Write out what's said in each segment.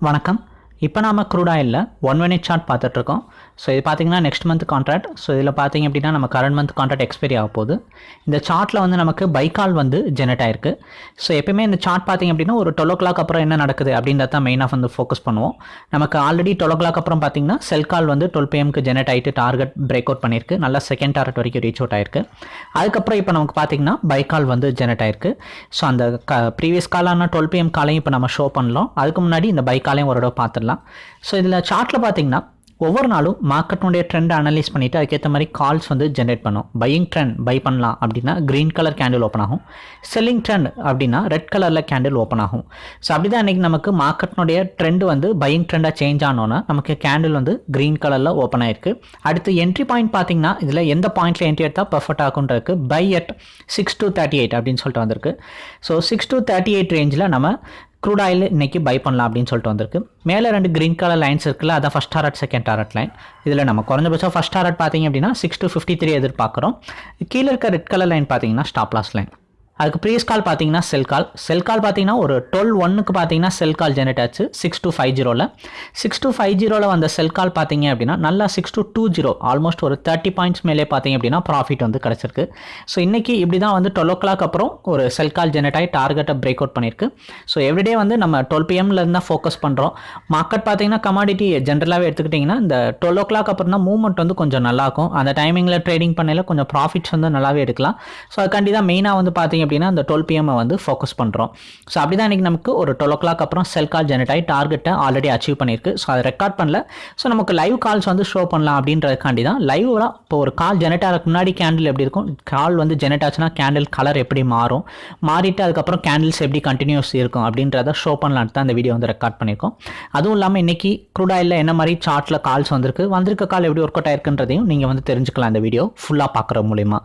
வணக்கம். இப்போ நாம க்ரூட் ஆயிலில் ஒன் மினிட் சார்ட் பார்த்துட்ருக்கோம் ஸோ இது பார்த்தீங்கன்னா நெக்ஸ்ட் மந்த் கான்ட்ராக்ட் ஸோ இதில் பார்த்தீங்க அப்படின்னா நம்ம கரண்ட் மந்த் கான்ட்ராக்ட் எக்ஸ்பைரி ஆக போகுது. இந்த சார்ட்டில் வந்து நமக்கு பைக்கால் வந்து ஜெனரேட் ஆயிருக்கு. ஸோ எப்பயுமே இந்த சார்ட் பார்த்தீங்க அப்படின்னா ஒரு டுவெல் ஓ கிளாக் அப்புறம் என்ன நடக்குது அப்படின்றத தான் மெயினாக வந்து ஃபோக்கஸ் பண்ணுவோம். நமக்கு ஆல்ரெடி டுவெல் ஓ கிளாக் அப்புறம் பார்த்தீங்கன்னா செல் கால் வந்து டுவெல் பிஎம்க்கு ஜெனரேட் ஆகிட்டு டார்கெட் பிரேக் அவுட் பண்ணியிருக்கு. நல்லா செகண்ட் டார்கெட் வரைக்கும் ரீச் அவுட் ஆயிருக்கு. அதுக்கப்புறம் இப்போ நமக்கு பார்த்தீங்கன்னா பைக்கால் வந்து ஜெனரேட் ஆயிருக்கு. ஸோ அந்த க ப்ரீவியஸ் காலான டுவெல் பிஎம் காலையும் இப்போ நம்ம ஷோ பண்ணலாம். அதுக்கு முன்னாடி இந்த பைக்காலையும் ஒரு தடவை பார்த்துடலாம். ஸோ இதில் சார்ட்டில் பார்த்தீங்கன்னா ஒவ்வொரு நாளும் மார்க்கெட்டுடைய ட்ரெண்ட் அனலைஸ் பண்ணிவிட்டு அதுக்கேற்ற மாதிரி கால்ஸ் வந்து ஜென்ரேட் பண்ணும். பையிங் ட்ரெண்ட் பை பண்ணலாம் அப்படின்னா க்ரீன் கலர் கேண்டில் ஓப்பன் ஆகும். செல்லிங் ட்ரெண்ட் அப்படின்னா ரெட் கலரில் கேண்டில் ஓப்பன் ஆகும். ஸோ அப்படி தான் இன்றைக்கி நமக்கு மார்க்கெட்னுடைய ட்ரெண்ட் வந்து பையிங் ட்ரெண்டாக சேஞ்ச் ஆனோன்னா நமக்கு கேண்டில் வந்து க்ரீன் கலரில் ஓப்பன் ஆயிருக்கு. அடுத்து என்ட்ரி பாயிண்ட் பார்த்தீங்கன்னா இதில் எந்த பாயிண்ட்டில் என்ட்ரி எடுத்தால் perfect ஆகுன்றதுக்கு buy at six two thirty eight அப்படின்னு சொல்லிட்டு வந்திருக்கு. So six two thirty eight ரேஞ்சில் நம்ம க்ரூட் ஆயில் இன்னைக்கு பை பண்ணலாம் அப்படின்னு சொல்லிட்டு வந்திருக்கு. மேலே ரெண்டு க்ரீன் கலர் லைன்ஸ் இருக்குல்ல அதான் first target second target line இதில் நம்ம குறைஞ்சபட்சம் ஃபஸ்ட் டாரட் பார்த்தீங்க அப்படின்னா சிக்ஸ் டு ஃபிஃப்டி த்ரீ எதிர்பார்க்குறோம். கீழே இருக்க ரெட் கலர் லைன் பார்த்தீங்கன்னா ஸ்டாப் லாஸ் லைன் அதுக்கு ப்ரீஸ் கால் பார்த்தீங்கன்னா செல் கால் செல் கால் பார்த்தீங்கன்னா ஒரு டுவெல் ஒன்னுக்கு பார்த்தீங்கன்னா செல் கால் ஜெனரேட் ஆச்சு. சிக்ஸ் டூ ஃபைவ் ஜீரோவில் சிக்ஸ் டூ ஃபைவ் ஜீரோவில் வந்த செல் கால் பார்த்தீங்க அப்படின்னா நல்லா six two two zero almost ஒரு தேர்ட்டி பாயிண்ட்ஸ் மேலே பார்த்தீங்க அப்படின்னா ப்ராஃபிட் வந்து கிடச்சிருக்கு. ஸோ இன்றைக்கி இப்படி தான் வந்து டுவெல் ஓ கிளாக் அப்புறம் ஒரு செல் கால் ஜெனரேட் ஆகி டார்கெட்டை பிரேக் அவுட் பண்ணியிருக்கு. ஸோ எவ்ரிடே வந்து நம்ம டுவெல் பிஎம்ல இருந்தால் ஃபோக்கஸ் பண்ணுறோம் மார்க்கெட் பார்த்தீங்கன்னா கமாடிட்டி ஜென்ரலாகவே எடுத்துக்கிட்டிங்கன்னா இந்த டுவெல் ஓ கிளாக் அப்புறம் தான் மூவ்மெண்ட் வந்து கொஞ்சம் நல்லாயிருக்கும் அந்த டைமிங்கில் ட்ரேடிங் பண்ணையில் கொஞ்சம் ப்ராஃபிட்ஸ் வந்து நல்லாவே எடுக்கலாம். ஸோ அதுக்காண்டி தான் மெயினாக வந்து பார்த்தீங்க அப்படின்னா அந்த டுவெல் பிஎம்ஐ வந்து ஃபோக்கஸ் பண்ணுறோம் ஸோ அப்படி தான் இன்றைக்கி நமக்கு ஒரு டுவெல் ஓ கிளாக் அப்புறம் செல் கால் ஜெனரேட் ஆகி டார்கெட்டை ஆல்ரெடி அச்சீவ் பண்ணியிருக்கு. ஸோ அதை ரெக்கார்ட் பண்ணல. ஸோ நமக்கு லைவ் கால்ஸ் வந்து ஷோ பண்ணலாம் அப்படின்றதுக்காண்டி தான் லைவ்லாம் இப்போ ஒரு கால் ஜெனரேட் ஆகிறதுக்கு முன்னாடி கேண்டில் எப்படி இருக்கும்? கால் வந்து ஜெனரேட் ஆச்சுன்னா கேண்டில் கலர் எப்படி மாறும்? மாறிட்டு அதுக்கப்புறம் கேண்டில்ஸ் எப்படி கண்டினியூஸ் இருக்கும் அப்படின்றத ஷோ பண்ணலான்ட்டு தான் இந்த வீடியோ வந்து ரெக்கார்ட் பண்ணியிருக்கோம். அதுவும் இல்லாமல் இன்றைக்கி க்ரூட் என்ன மாதிரி சார்ட்டில் கால்ஸ் வந்திருக்கு? வந்திருக்க கால் எப்படி ஒர்க் அவுட் ஆயிருக்குன்றதையும் நீங்கள் வந்து தெரிஞ்சுக்கலாம் இந்த வீடியோ ஃபுல்லாக பார்க்குற மூலிமா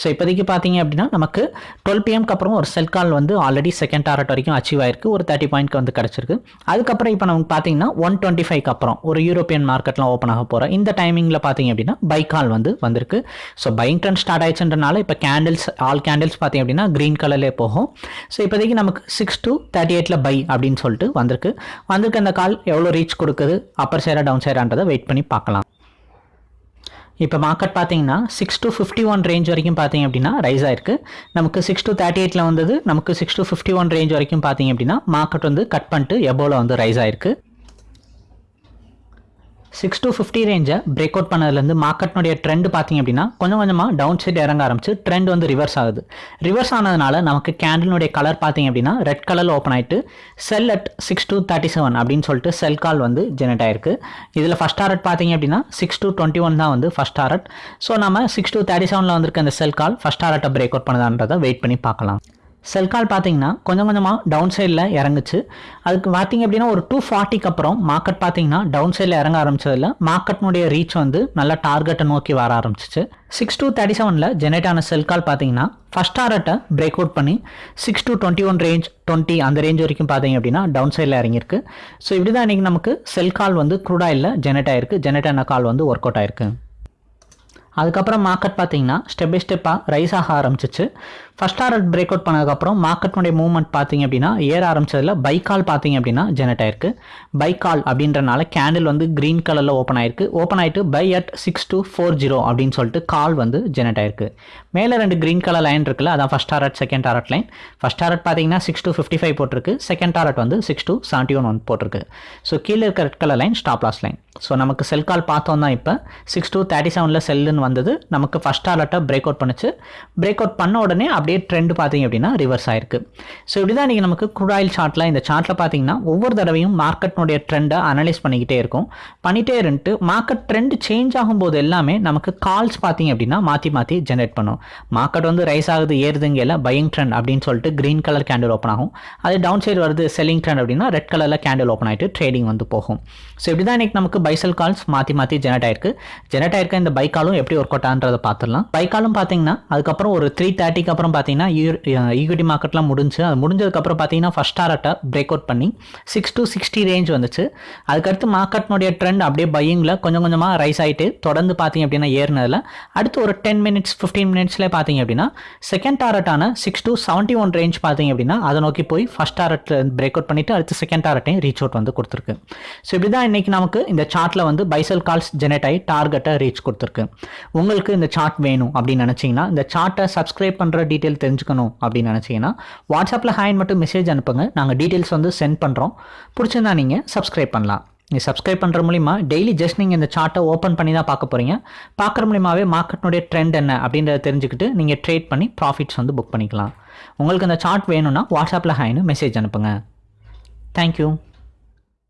ஸோ இப்போதைக்கு பார்த்தீங்க அப்படின்னா நமக்கு டுவெல் பிஎம்க்கு அப்புறம் ஒரு செல் கால் வந்து ஆல்ரெடி செகண்ட் டாரட் வரைக்கும் அச்சீவ் ஆயிருக்கு. ஒரு தேர்ட்டி பாயிண்ட்க்கு வந்து கிடச்சிருக்கு. அதுக்கப்புறம் இப்போ நமக்கு பார்த்தீங்கன்னா ஒன் டுவெண்ட்டி ஃபைவ்க்கு அப்புறம் ஒரு யூரோப்பியன் மார்க்கெட்லாம் ஓப்பன் ஆக போகிற இந்த டைமிங்கில் பார்த்தீங்க அப்படின்னா பை கால் வந்து வந்திருக்கு. ஸோ பைங் ட்ரெண்ட் ஸ்டார்ட் ஆயிடுச்சுன்றனால இப்போ கேண்டில்ஸ் ஆல் கேண்டில்ஸ் பார்த்தீங்க அப்படின்னா க்ரீன் கலர்லேயே போகும். ஸோ இப்போதைக்கு நமக்கு சிக்ஸ் டு தேர்ட்டி எயிட்டில் பை அப்படின்னு சொல்லிட்டு வந்திருக்கு. வந்திருக்கு அந்த கால் எவ்வளோ ரீச் கொடுக்குது அப்பர் சைடாக டவுன் சைடான்றதை வெயிட் பண்ணி பார்க்கலாம். இப்போ மார்க்கெட் பார்த்தீங்கன்னா six two fifty one range வரைக்கும் பார்த்தீங்க அப்படின்னா ரைஸ் ஆயிருக்கு. நமக்கு சிக்ஸ் டு தேர்ட்டி எயிட்டில் வந்தது நமக்கு six two fifty one range வரைக்கும் பார்த்தீங்க அப்படின்னா மார்க்கெட் வந்து கட் பண்ணிட்டு எபோவில் வந்து ரைஸ் ஆயிருக்கு. சிக்ஸ் டு ஃபிஃப்டி ரேஞ்சை பிரேக் அவுட் பண்ணதுலேருந்து மார்க்கெட்னுடைய ட்ரெண்ட் பார்த்தீங்க அப்படின்னா கொஞ்சம் கொஞ்சமாக டவுன் சைடு இறங்க ஆரம்பிச்சு ட்ரெண்ட் வந்து ரிவர்ஸ் ஆகுது. ரிவர்ஸ் ஆனதுனால நமக்கு கேண்டிலுடைய கலர் பார்த்திங்க அப்படின்னா ரெட் கலரில் ஓப்பன் ஆகிட்டு sell at six two thirty seven அப்படின்னு சொல்லிட்டு செல் கால் வந்து ஜெனரேட் ஆயிருக்கு. இதில் ஃபஸ்ட் டாரட் பார்த்தீங்க அப்படின்னா சிக்ஸ் டூ டுவெண்ட்டி ஒன் தான் வந்து ஃபஸ்ட் டாரட் ஸோ நம்ம சிக்ஸ் டூ தேர்ட்டி செவனில் வந்திருக்க அந்த செல் கால் ஃபஸ்ட் டாரட்டை பிரேக் அவுட் பண்ணதான்றதை வெயிட் பண்ணி பார்க்கலாம். செல் கால் பார்த்தீங்கன்னா கொஞ்சம் கொஞ்சமாக டவுன் சைடில் இறங்குச்சு. அதுக்கு பார்த்தீங்க அப்படின்னா ஒரு டூ ஃபார்ட்டிக்கு அப்புறம் மார்க்கெட் பார்த்தீங்கன்னா டவுன் சைடில் இறங்க ஆரம்பிச்சதில் மார்க்கெட்னுடைய ரீச் வந்து நல்லா டார்கெட்டை நோக்கி வர ஆரம்பிச்சிச்சு. சிக்ஸ் டூ தேர்ட்டி செவனில் ஜெனரேட் ஆன செல் கால் பார்த்தீங்கன்னா ஃபஸ்ட் டாரட்டை பிரேக் அவுட் பண்ணி six two twenty one range twenty அந்த ரேஞ்ச் வரைக்கும் பார்த்தீங்க அப்படின்னா டவுன் சைடில் இறங்கியிருக்கு. ஸோ இப்படி தான் இன்றைக்கி நமக்கு செல் கால் வந்து குரூடாயில் ஜெனரேட் ஆயிருக்கு. ஜெனரேட் ஆன கால் வந்து ஒர்க் அவுட் ஆயிருக்கு. அதுக்கப்புறம் மார்க்கெட் பார்த்தீங்கன்னா ஸ்டெப் பை ஸ்டெப்பாக ரைஸ் ஆக ஆரம்பிச்சிச்சு. ஃபஸ்ட் டாரட் பிரேக் அவுட் பண்ணதுக்கப்புறம் மார்க்கெட்னுடைய மூவ்மெண்ட் பார்த்தீங்க அப்படின்னா ஏற ஆரம்பிச்சதில் பைக்கால் பார்த்தீங்க அப்படின்னா ஜெனரேட் ஆயிருக்கு. பைக்கால் அப்படின்றனால கேண்டில் வந்து க்ரீன் கலரில் ஓப்பன் ஆயிருக்கு. ஓப்பன் ஆகிட்டு buy at six two four zero அப்படின்னு சொல்லிட்டு கால் வந்து ஜெனரேட் ஆயிருக்கு. மேலே ரெண்டு க்ரீன் கலர் லைன் இருக்குல்ல அதான் first target second target line first target பார்த்தீங்கன்னா சிக்ஸ் டூ ஃபிஃப்டி ஃபைவ் போட்டிருக்கு. செகண்ட் டாரட் வந்து six two seventy one one போட்டிருக்கு. ஸோ கீழே இருக்க red colour line stop loss line so நமக்கு செல் கால் பார்த்தோம் தான் இப்போ. சிக்ஸ் டூ தேர்ட்டி செவனில் செல்லுன்னு வந்தது. நமக்கு ஃபஸ்ட் அலர்ட்டாக பிரேக் அவுட் பண்ணிச்சு. பிரேக் அவுட் பண்ண உடனே அப்படியே ட்ரெண்ட் பார்த்தீங்க அப்படின்னா ரிவர்ஸ் ஆயிருக்கு. ஸோ இப்படி தான் நீங்கள் நமக்கு க்ரூட் ஆயில் சார்ட்டில் இந்த சார்ட்டில் பார்த்தீங்கன்னா ஒவ்வொரு தடவையும் மார்க்கெட்னுடைய ட்ரெண்டை அனலைஸ் பண்ணிக்கிட்டே இருக்கும். பண்ணிகிட்டே இருந்துட்டு மார்க்கெட் ட்ரெண்ட் சேஞ்ச் ஆகும்போது எல்லாமே நமக்கு கால்ஸ் பார்த்தீங்க அப்படின்னா மாற்றி மாற்றி ஜென்ரேட் பண்ணும். மார்க்கெட் வந்து ரைஸ் ஆகுது ஏறுதுங்கல பையிங் ட்ரெண்ட் அப்படின்னு சொல்லிட்டு க்ரீன் கலர் கேண்டில் ஓப்பன் ஆகும். அது டவுன் சைடு வருது செல்லிங் ட்ரெண்ட் அப்படின்னா ரெட் கலரில் கேண்டில் ஓப்பன் ஆகிட்டு ட்ரேடிங் வந்து போகும். ஸோ இப்படி தான் இன்றைக்கி நமக்கு பைசல் கால்ஸ் மாற்றி மாற்றி ஜெனரேட் ஆயிருக்கு. ஜெனரேட் ஆயிருக்க இந்த பைக்காலும் எப்படி ஒர்க் அவுட் ஆன்றதை பார்த்துடலாம். பைக்காலும் பார்த்தீங்கன்னா அதுக்கப்புறம் ஒரு த்ரீ தேர்ட்டிக்கு அப்புறம் பார்த்தீங்கன்னா ஈக்விட்டி மார்க்கெட்லாம் முடிஞ்சு அது முடிஞ்சதுக்கப்புறம் பார்த்தீங்கன்னா ஃபஸ்ட் டாரட்டை பிரேக் அவுட் பண்ணி சிக்ஸ் டு சிக்ஸ்டி ரேஞ்ச் வந்துச்சு. அதுக்கடுத்து மார்க்கெட்னுடைய ட்ரெண்ட் அப்படியே பையிங்கில் கொஞ்சம் கொஞ்சமாக ரைஸ் ஆகிட்டு தொடர்ந்து பார்த்தீங்க அப்படின்னா ஏறினதில் அடுத்து ஒரு டென் மினிட்ஸ் ஃபிஃப்டீன் மினிட்ஸ்லேயே பார்த்தீங்க அப்படின்னா second டாரட்டான six two seventy one range பார்த்தீங்க அப்படின்னா அதை நோக்கி போய் ஃபஸ்ட் டாரட்டில் பிரேக் அவுட் பண்ணிவிட்டு அடுத்து செகண்ட் டாரட்டையும் ரீச் அவுட் வந்து கொடுத்துருக்கு. ஸோ இப்படி தான் இன்றைக்கி நமக்கு இந்த சார்ட்டில் வந்து பைசல் கால்ஸ் ஜெனரேட் ஆகி டார்கெட்டை ரீச் கொடுத்துருக்கு. உங்களுக்கு இந்த சார்ட் வேணும் அப்படின்னு நினச்சிங்கன்னா இந்த சார்ட்டை சப்ஸ்கிரைப் பண்ணுற டீட்டெயில் தெரிஞ்சுக்கணும் அப்படின்னு நினச்சிங்கன்னா வாட்ஸ்அப்பில் ஹேண்ட் மட்டும் மெசேஜ் அனுப்புங்க. நாங்கள் டீட்டெயில்ஸ் வந்து சென்ட் பண்ணுறோம் பிடிச்சிருந்தா நீங்கள் சப்ஸ்கிரைப் பண்ணலாம். நீங்கள் சப்ஸ்கிரைப் பண்ணுற மூலிமா டெய்லி ஜஸ்ட் நீங்கள் இந்த சார்ட்டை ஓப்பன் பண்ணி தான் பார்க்க போகிறீங்க பார்க்குற மூலியமாகவே மார்க்கெட்னுடைய ட்ரெண்ட் என்ன அப்படின்றத தெரிஞ்சுக்கிட்டு நீங்கள் ட்ரேட் பண்ணி ப்ராஃபிட்ஸ் வந்து புக் பண்ணிக்கலாம். உங்களுக்கு இந்த சார்ட் வேணும்னா வாட்ஸ்அப்பில் ஹாய்னு மெசேஜ் அனுப்புங்க. தேங்க்யூ